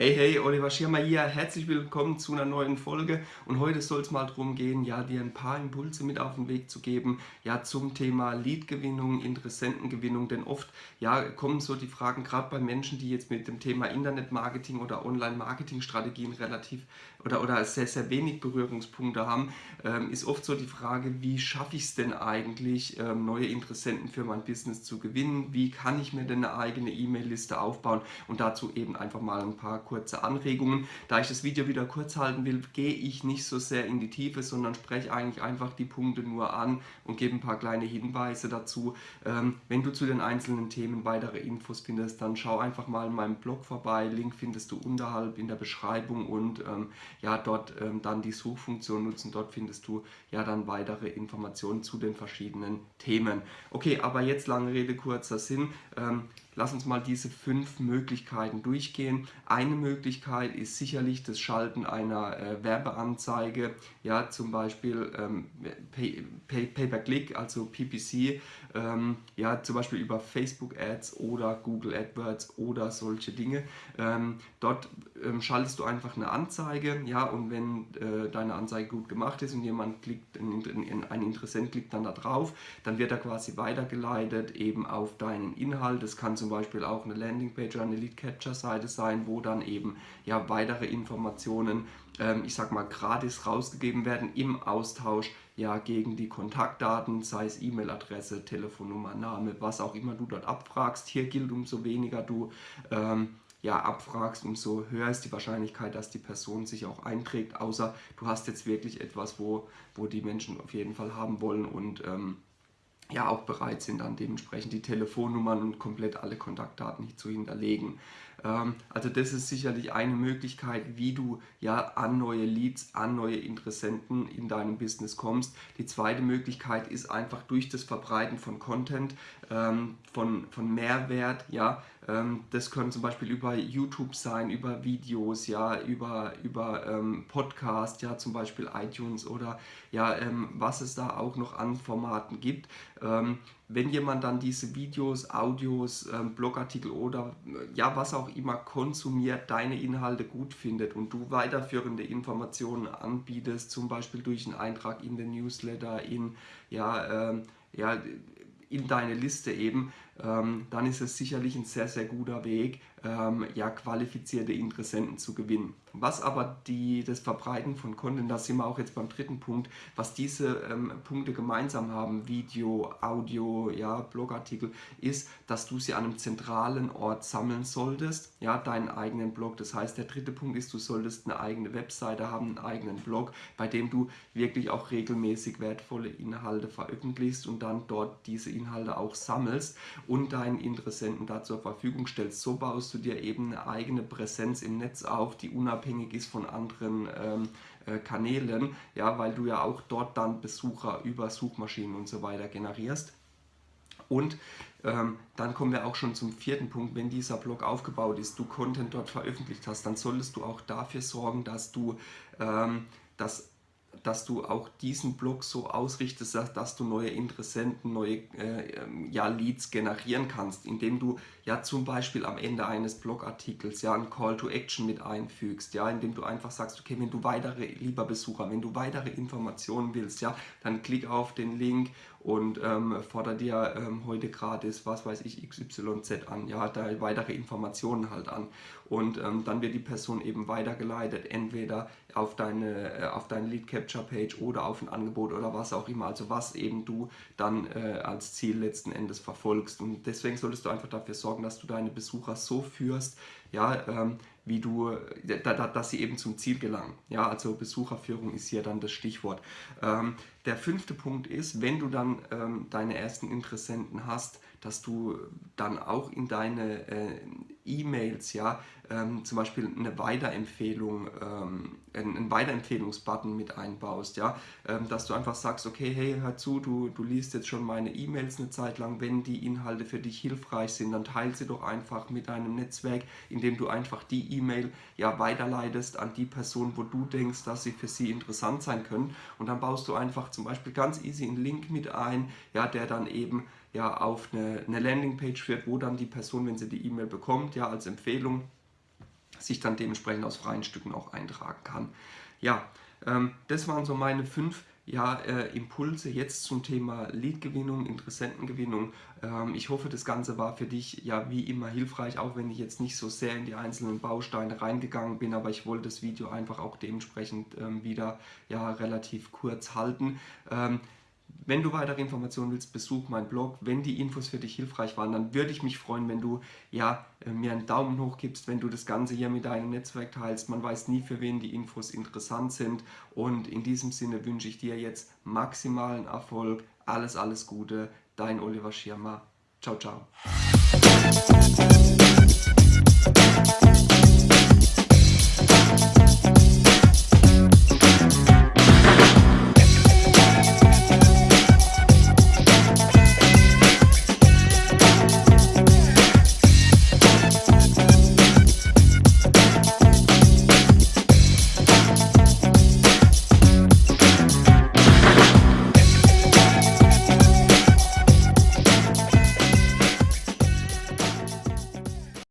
Hey, hey, Oliver Schirmer hier. Herzlich willkommen zu einer neuen Folge. Und heute soll es mal darum gehen, ja, dir ein paar Impulse mit auf den Weg zu geben, ja, zum Thema Leadgewinnung, Interessentengewinnung. Denn oft, ja, kommen so die Fragen, gerade bei Menschen, die jetzt mit dem Thema Internetmarketing oder Online-Marketing-Strategien relativ oder, oder sehr, sehr wenig Berührungspunkte haben, ähm, ist oft so die Frage, wie schaffe ich es denn eigentlich, ähm, neue Interessenten für mein Business zu gewinnen? Wie kann ich mir denn eine eigene E-Mail-Liste aufbauen? Und dazu eben einfach mal ein paar kurze Anregungen. Da ich das Video wieder kurz halten will, gehe ich nicht so sehr in die Tiefe, sondern spreche eigentlich einfach die Punkte nur an und gebe ein paar kleine Hinweise dazu. Ähm, wenn du zu den einzelnen Themen weitere Infos findest, dann schau einfach mal in meinem Blog vorbei. Link findest du unterhalb in der Beschreibung und ähm, ja, dort ähm, dann die Suchfunktion nutzen. Dort findest du ja dann weitere Informationen zu den verschiedenen Themen. Okay, aber jetzt lange Rede, kurzer Sinn. Lass uns mal diese fünf Möglichkeiten durchgehen. Eine Möglichkeit ist sicherlich das Schalten einer äh, Werbeanzeige, ja zum Beispiel ähm, Pay-per-Click, also PPC, ähm, ja zum Beispiel über Facebook Ads oder Google AdWords oder solche Dinge. Ähm, dort ähm, schaltest du einfach eine Anzeige, ja und wenn äh, deine Anzeige gut gemacht ist und jemand klickt, ein, ein Interessent klickt dann da drauf, dann wird er quasi weitergeleitet eben auf deinen Inhalt. Das kann zum zum Beispiel auch eine Landingpage oder eine Lead Capture Seite sein, wo dann eben ja weitere Informationen, ähm, ich sag mal gratis rausgegeben werden im Austausch ja gegen die Kontaktdaten, sei es E-Mail-Adresse, Telefonnummer, Name, was auch immer du dort abfragst. Hier gilt umso weniger du ähm, ja, abfragst, umso höher ist die Wahrscheinlichkeit, dass die Person sich auch einträgt, außer du hast jetzt wirklich etwas, wo, wo die Menschen auf jeden Fall haben wollen und ähm, ja auch bereit sind, dann dementsprechend die Telefonnummern und komplett alle Kontaktdaten zu hinterlegen. Ähm, also das ist sicherlich eine Möglichkeit, wie du ja an neue Leads, an neue Interessenten in deinem Business kommst. Die zweite Möglichkeit ist einfach durch das Verbreiten von Content, ähm, von, von Mehrwert, ja, ähm, das können zum Beispiel über YouTube sein, über Videos, ja, über, über Podcast, ja, zum Beispiel iTunes oder ja, was es da auch noch an Formaten gibt. Wenn jemand dann diese Videos, Audios, ähm, Blogartikel oder ja, was auch immer konsumiert, deine Inhalte gut findet und du weiterführende Informationen anbietest, zum Beispiel durch einen Eintrag in den Newsletter, in ja, ähm, ja, in deine Liste eben, ähm, dann ist es sicherlich ein sehr, sehr guter Weg, ähm, ja, qualifizierte Interessenten zu gewinnen. Was aber die, das Verbreiten von Content, da sind wir auch jetzt beim dritten Punkt, was diese ähm, Punkte gemeinsam haben, Video, Audio, ja, Blogartikel, ist, dass du sie an einem zentralen Ort sammeln solltest, ja, deinen eigenen Blog. Das heißt, der dritte Punkt ist, du solltest eine eigene Webseite haben, einen eigenen Blog, bei dem du wirklich auch regelmäßig wertvolle Inhalte veröffentlichst und dann dort diese Inhalte auch sammelst und deinen Interessenten da zur Verfügung stellst. So baust du dir eben eine eigene Präsenz im Netz auf, die unabhängig ist von anderen ähm, äh, Kanälen, ja, weil du ja auch dort dann Besucher über Suchmaschinen und so weiter generierst. Und ähm, dann kommen wir auch schon zum vierten Punkt, wenn dieser Blog aufgebaut ist, du Content dort veröffentlicht hast, dann solltest du auch dafür sorgen, dass du ähm, das dass du auch diesen Blog so ausrichtest, dass du neue Interessenten, neue äh, ähm, ja, Leads generieren kannst, indem du ja zum Beispiel am Ende eines Blogartikels ja einen Call to Action mit einfügst, ja, indem du einfach sagst, okay, wenn du weitere, lieber Besucher, wenn du weitere Informationen willst, ja, dann klick auf den Link und ähm, fordere dir ähm, heute gratis, was weiß ich, XYZ an, ja, da weitere Informationen halt an. Und ähm, dann wird die Person eben weitergeleitet, entweder auf deine, äh, auf deine Lead Capture Page oder auf ein Angebot oder was auch immer, also was eben du dann äh, als Ziel letzten Endes verfolgst. Und deswegen solltest du einfach dafür sorgen, dass du deine Besucher so führst, ja, ähm, wie du, da, da, dass sie eben zum Ziel gelangen. Ja, also Besucherführung ist hier dann das Stichwort. Ähm, der fünfte Punkt ist, wenn du dann ähm, deine ersten Interessenten hast, dass du dann auch in deine äh, E-Mails ja. Ähm, zum Beispiel eine Weiterempfehlung, ähm, einen Weiterempfehlungsbutton mit einbaust, ja, ähm, dass du einfach sagst, okay, hey, hör zu, du, du liest jetzt schon meine E-Mails eine Zeit lang, wenn die Inhalte für dich hilfreich sind, dann teile sie doch einfach mit deinem Netzwerk, indem du einfach die E-Mail ja weiterleitest an die Person, wo du denkst, dass sie für sie interessant sein können. Und dann baust du einfach zum Beispiel ganz easy einen Link mit ein, ja, der dann eben ja auf eine, eine Landingpage führt, wo dann die Person, wenn sie die E-Mail bekommt, ja als Empfehlung sich dann dementsprechend aus freien Stücken auch eintragen kann. Ja, ähm, das waren so meine fünf ja, äh, Impulse jetzt zum Thema Leadgewinnung, Interessentengewinnung. Ähm, ich hoffe, das Ganze war für dich ja wie immer hilfreich, auch wenn ich jetzt nicht so sehr in die einzelnen Bausteine reingegangen bin, aber ich wollte das Video einfach auch dementsprechend ähm, wieder ja, relativ kurz halten. Ähm, wenn du weitere Informationen willst, besuch meinen Blog. Wenn die Infos für dich hilfreich waren, dann würde ich mich freuen, wenn du ja, äh, mir einen Daumen hoch gibst, wenn du das Ganze hier mit deinem Netzwerk teilst. Man weiß nie, für wen die Infos interessant sind. Und in diesem Sinne wünsche ich dir jetzt maximalen Erfolg. Alles, alles Gute. Dein Oliver Schirmer. Ciao, ciao.